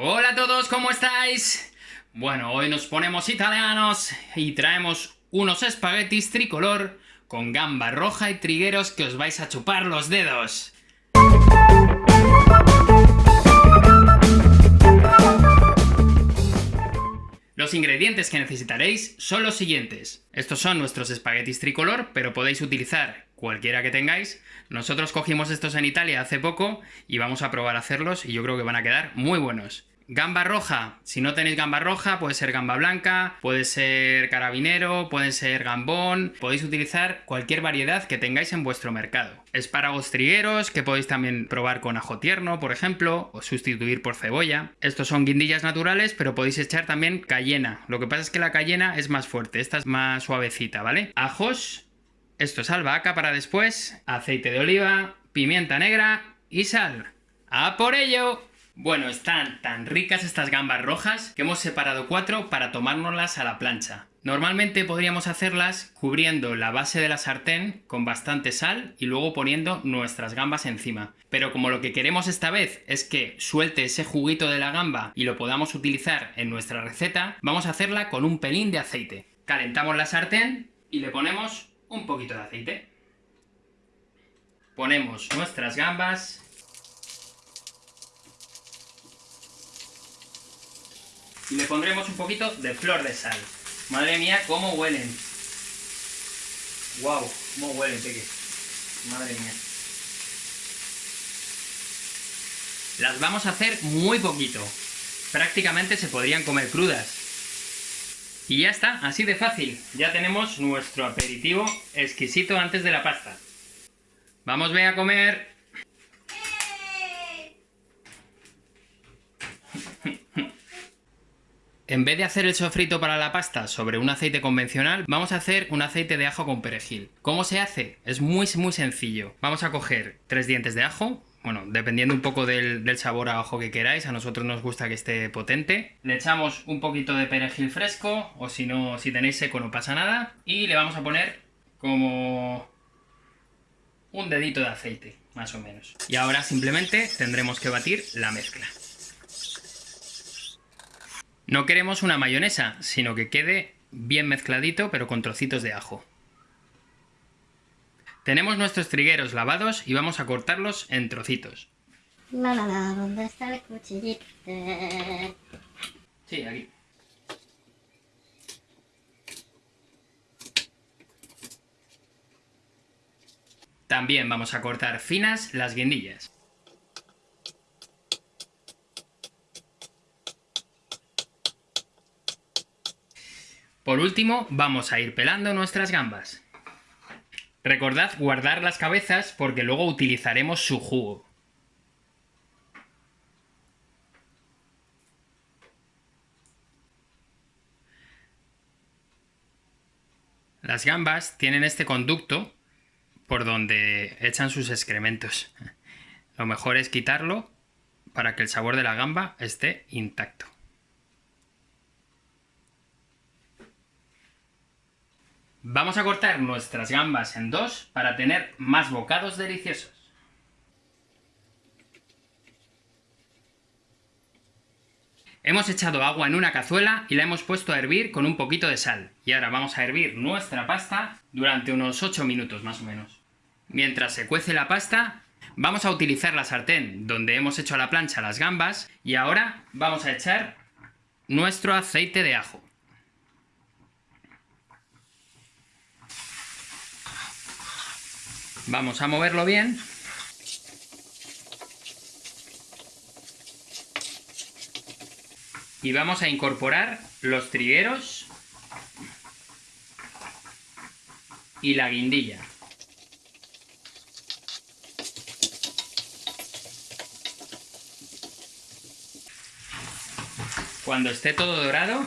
Hola a todos, ¿cómo estáis? Bueno, hoy nos ponemos italianos y traemos unos espaguetis tricolor con gamba roja y trigueros que os vais a chupar los dedos. Que necesitaréis son los siguientes. Estos son nuestros espaguetis tricolor, pero podéis utilizar cualquiera que tengáis. Nosotros cogimos estos en Italia hace poco y vamos a probar a hacerlos y yo creo que van a quedar muy buenos. Gamba roja, si no tenéis gamba roja, puede ser gamba blanca, puede ser carabinero, puede ser gambón, podéis utilizar cualquier variedad que tengáis en vuestro mercado. Espárragos trigueros, que podéis también probar con ajo tierno, por ejemplo, o sustituir por cebolla. Estos son guindillas naturales, pero podéis echar también cayena. Lo que pasa es que la cayena es más fuerte, esta es más suavecita, ¿vale? Ajos, esto es albahaca para después, aceite de oliva, pimienta negra y sal. ¡A por ello! Bueno, están tan ricas estas gambas rojas que hemos separado cuatro para tomárnoslas a la plancha. Normalmente podríamos hacerlas cubriendo la base de la sartén con bastante sal y luego poniendo nuestras gambas encima. Pero como lo que queremos esta vez es que suelte ese juguito de la gamba y lo podamos utilizar en nuestra receta, vamos a hacerla con un pelín de aceite. Calentamos la sartén y le ponemos un poquito de aceite. Ponemos nuestras gambas y le pondremos un poquito de flor de sal. Madre mía, cómo huelen. Wow, cómo huelen, peque. Madre mía. Las vamos a hacer muy poquito. Prácticamente se podrían comer crudas. Y ya está, así de fácil. Ya tenemos nuestro aperitivo exquisito antes de la pasta. Vamos, ve a comer. En vez de hacer el sofrito para la pasta sobre un aceite convencional, vamos a hacer un aceite de ajo con perejil. ¿Cómo se hace? Es muy muy sencillo. Vamos a coger tres dientes de ajo, bueno, dependiendo un poco del, sabor a ajo que queráis, a nosotros nos gusta que esté potente. Le echamos un poquito de perejil fresco, o si no, si tenéis seco no pasa nada. Y le vamos a poner como un dedito de aceite, más o menos. Y ahora simplemente tendremos que batir la mezcla. No queremos una mayonesa, sino que quede bien mezcladito, pero con trocitos de ajo. Tenemos nuestros trigueros lavados y vamos a cortarlos en trocitos. La la la, ¿dónde está el cuchillito? Sí, aquí. También vamos a cortar finas las guindillas. Por último, vamos a ir pelando nuestras gambas. Recordad guardar las cabezas porque luego utilizaremos su jugo. Las gambas tienen este conducto por donde echan sus excrementos. Lo mejor es quitarlo para que el sabor de la gamba esté intacto. Vamos a cortar nuestras gambas en dos para tener más bocados deliciosos. Hemos echado agua en una cazuela y la hemos puesto a hervir con un poquito de sal. Y ahora vamos a hervir nuestra pasta durante unos 8 minutos más o menos. Mientras se cuece la pasta, vamos a utilizar la sartén donde hemos hecho a la plancha las gambas y ahora vamos a echar nuestro aceite de ajo. Vamos a moverlo bien. Y vamos a incorporar los trigueros y la guindilla. Cuando esté todo dorado,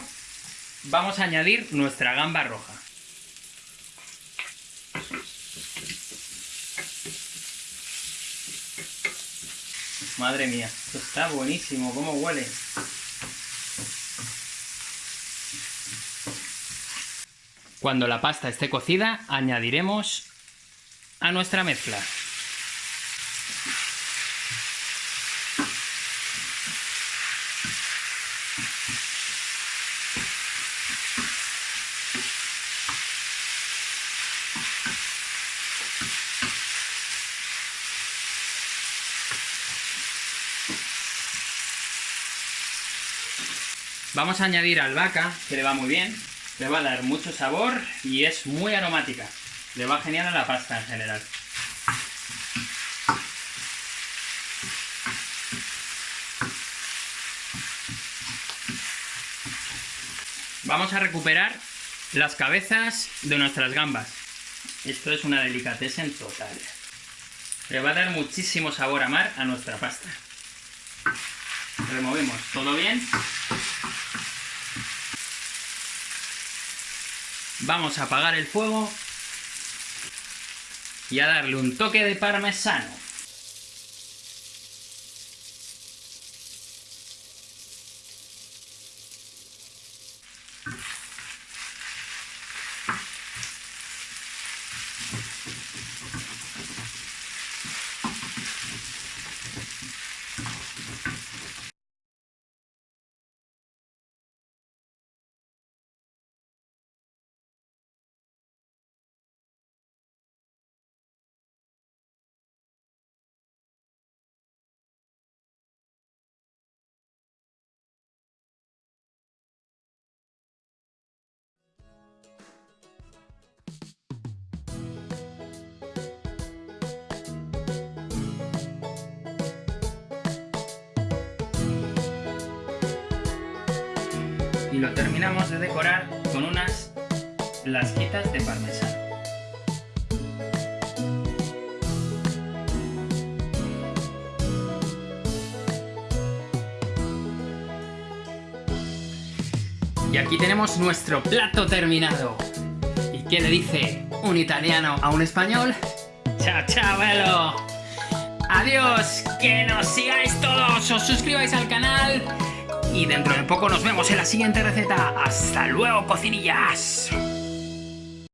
vamos a añadir nuestra gamba roja. Madre mía, esto está buenísimo, cómo huele. Cuando la pasta esté cocida, añadiremos a nuestra mezcla. Vamos a añadir albahaca, que le va muy bien. Le va a dar mucho sabor y es muy aromática. Le va genial a la pasta en general. Vamos a recuperar las cabezas de nuestras gambas. Esto es una delicatessen total. Le va a dar muchísimo sabor a mar a nuestra pasta. Removemos todo bien. Vamos a apagar el fuego y a darle un toque de parmesano. Lo terminamos de decorar con unas lasquitas de parmesano. Y aquí tenemos nuestro plato terminado. ¿Y qué le dice un italiano a un español? ¡Chao, chao, velo! ¡Adiós! ¡Que nos sigáis todos! ¡Os suscribáis al canal! Y dentro de poco nos vemos en la siguiente receta. ¡Hasta luego, cocinillas!